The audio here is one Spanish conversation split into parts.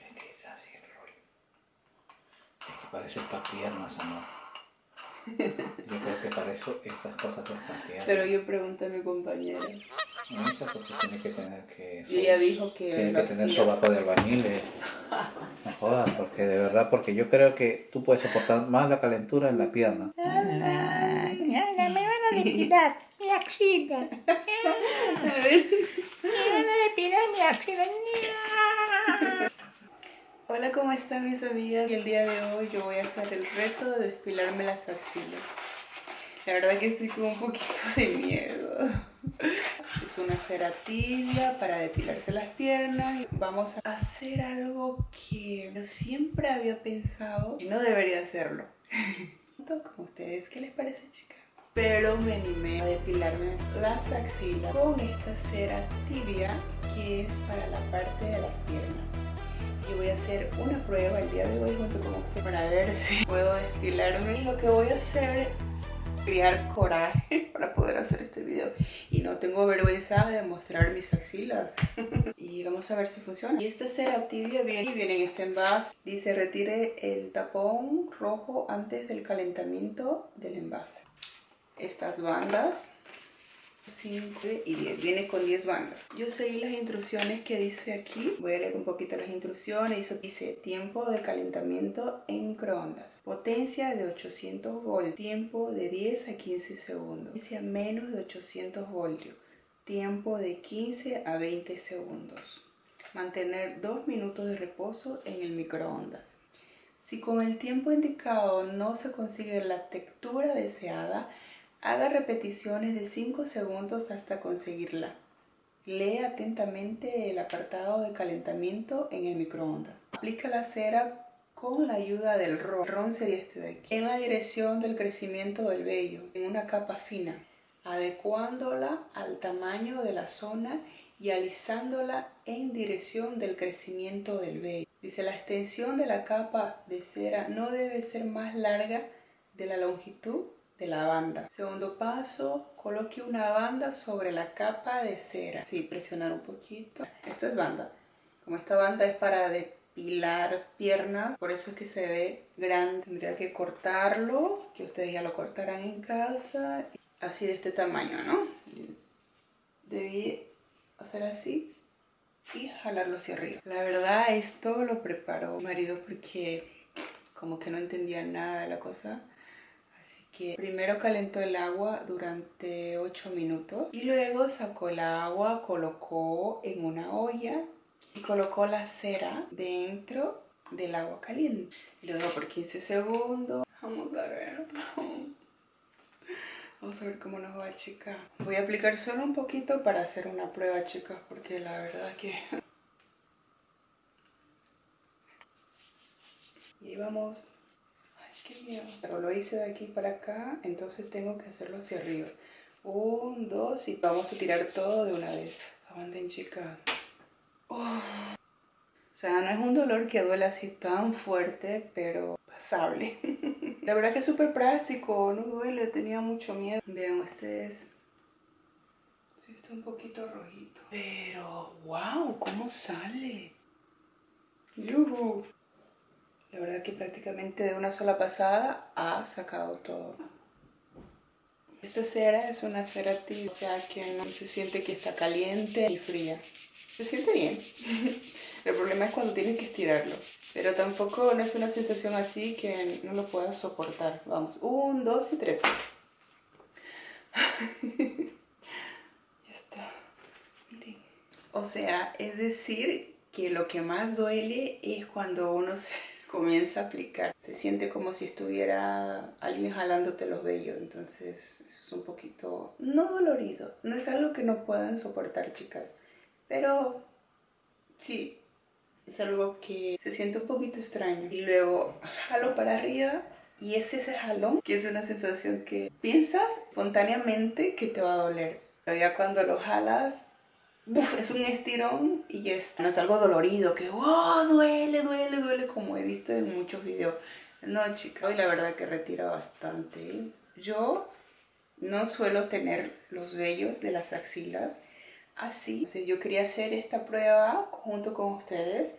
Es que es así el rollo. Es que parece para piernas, amor. Yo creo que para eso estas cosas son para piernas. Pero yo pregunté a mi compañera. No, esa porque tiene que tener que... Y ella dijo que Tiene que tener hacía. sobaco de albañil. eh. No jodas, porque de verdad, porque yo creo que tú puedes soportar más la calentura en la pierna. A depilar mi axila. Me van a depilar mi axila. Hola, ¿cómo están mis amigas? Y el día de hoy yo voy a hacer el reto de despilarme las axilas. La verdad que estoy con un poquito de miedo. Es una cera tibia para depilarse las piernas. Vamos a hacer algo que yo siempre había pensado y no debería hacerlo. Con ustedes, ¿qué les? Pero me animé a depilarme las axilas con esta cera tibia que es para la parte de las piernas y voy a hacer una prueba el día de hoy junto con usted para ver si puedo depilarme. Lo que voy a hacer es crear coraje para poder hacer este video y no tengo vergüenza de mostrar mis axilas y vamos a ver si funciona. Y esta cera tibia viene, viene en este envase. Dice retire el tapón rojo antes del calentamiento del envase. Estas bandas 5 y 10. Viene con 10 bandas. Yo seguí las instrucciones que dice aquí. Voy a leer un poquito las instrucciones. Dice tiempo de calentamiento en microondas. Potencia de 800 voltios. Tiempo de 10 a 15 segundos. Dice a menos de 800 voltios. Tiempo de 15 a 20 segundos. Mantener 2 minutos de reposo en el microondas. Si con el tiempo indicado no se consigue la textura deseada, Haga repeticiones de 5 segundos hasta conseguirla. Lee atentamente el apartado de calentamiento en el microondas. Aplica la cera con la ayuda del ron. El ron sería este de aquí. En la dirección del crecimiento del vello, en una capa fina, adecuándola al tamaño de la zona y alisándola en dirección del crecimiento del vello. Dice la extensión de la capa de cera no debe ser más larga de la longitud de la banda. Segundo paso, coloque una banda sobre la capa de cera. Sí, presionar un poquito. Esto es banda. Como esta banda es para depilar piernas, por eso es que se ve grande. Tendría que cortarlo, que ustedes ya lo cortarán en casa. Así de este tamaño, ¿no? Debí hacer así y jalarlo hacia arriba. La verdad, esto lo preparó mi marido porque como que no entendía nada de la cosa primero calentó el agua durante 8 minutos y luego sacó el agua, colocó en una olla y colocó la cera dentro del agua caliente. Y luego por 15 segundos. Vamos a ver. Vamos a ver cómo nos va, chicas. Voy a aplicar solo un poquito para hacer una prueba, chicas, porque la verdad que... Y vamos Pero lo hice de aquí para acá, entonces tengo que hacerlo hacia arriba. Un, dos y vamos a tirar todo de una vez. Aguanten chicas. Oh. O sea, no es un dolor que duele así tan fuerte, pero pasable. La verdad que es súper práctico, no duele, tenía mucho miedo. Vean ustedes. Sí, está un poquito rojito. Pero, wow, ¿cómo sale? ¡Yuhu! La verdad que prácticamente de una sola pasada ha sacado todo. Esta cera es una cera tibia, o sea que no se siente que está caliente y fría. Se siente bien. El problema es cuando tienes que estirarlo. Pero tampoco no es una sensación así que no lo puedas soportar. Vamos, un, dos y tres. ya está. Miren. O sea, es decir que lo que más duele es cuando uno se comienza a aplicar. Se siente como si estuviera alguien jalándote los vellos, entonces es un poquito no dolorido. No es algo que no puedan soportar, chicas, pero sí, es algo que se siente un poquito extraño. Y luego jalo para arriba y es ese jalón que es una sensación que piensas espontáneamente que te va a doler. Pero ya cuando lo jalas Uf, es un estirón y está. No es algo dolorido, que oh, duele, duele, duele, como he visto en muchos videos. No, chica, hoy la verdad que retira bastante. Yo no suelo tener los vellos de las axilas así. Entonces yo quería hacer esta prueba junto con ustedes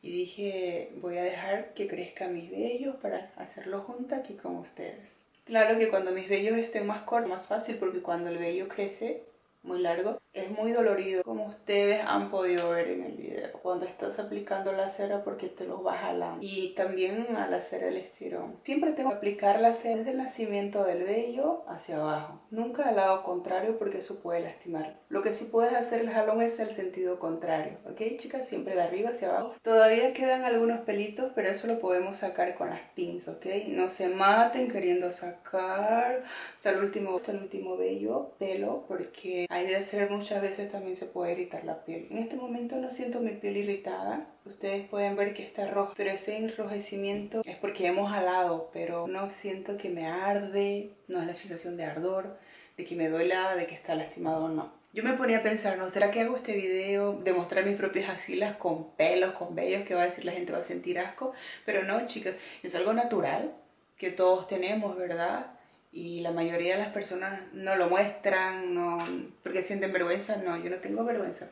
y dije voy a dejar que crezcan mis vellos para hacerlo junto aquí con ustedes. Claro que cuando mis vellos estén más cortos, más fácil porque cuando el vello crece muy largo, es muy dolorido, como ustedes han podido ver en el video. Cuando estás aplicando la cera porque te lo vas jalando. Y también al hacer el estirón. Siempre tengo que aplicar la cera desde el nacimiento del vello hacia abajo. Nunca al lado contrario porque eso puede lastimar. Lo que sí puedes hacer el jalón es el sentido contrario. ¿Ok, chicas? Siempre de arriba hacia abajo. Todavía quedan algunos pelitos, pero eso lo podemos sacar con las pins, ¿ok? No se maten queriendo sacar hasta el último, hasta el último vello, pelo, porque hay de hacer muchas veces también se puede irritar la piel. En este momento no siento mi piel irritada. Ustedes pueden ver que está rojo, pero ese enrojecimiento es porque hemos jalado, pero no siento que me arde, no es la sensación de ardor, de que me duela, de que está lastimado, no. Yo me ponía a pensar, ¿no? ¿Será que hago este video de mostrar mis propias axilas con pelos, con vellos? Que va a decir la gente va a sentir asco. Pero no, chicas, es algo natural que todos tenemos, ¿verdad? y la mayoría de las personas no lo muestran, no, porque sienten vergüenza. No, yo no tengo vergüenza,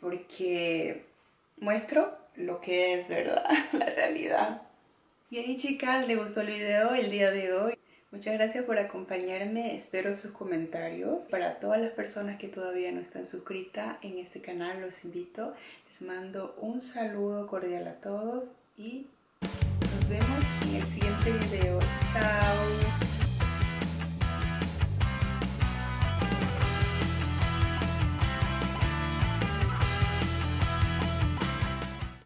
porque muestro lo que es verdad, la realidad. Y ahí chicas, ¿les gustó el video el día de hoy? Muchas gracias por acompañarme, espero sus comentarios. Para todas las personas que todavía no están suscritas en este canal, los invito. Les mando un saludo cordial a todos y nos vemos en el siguiente video.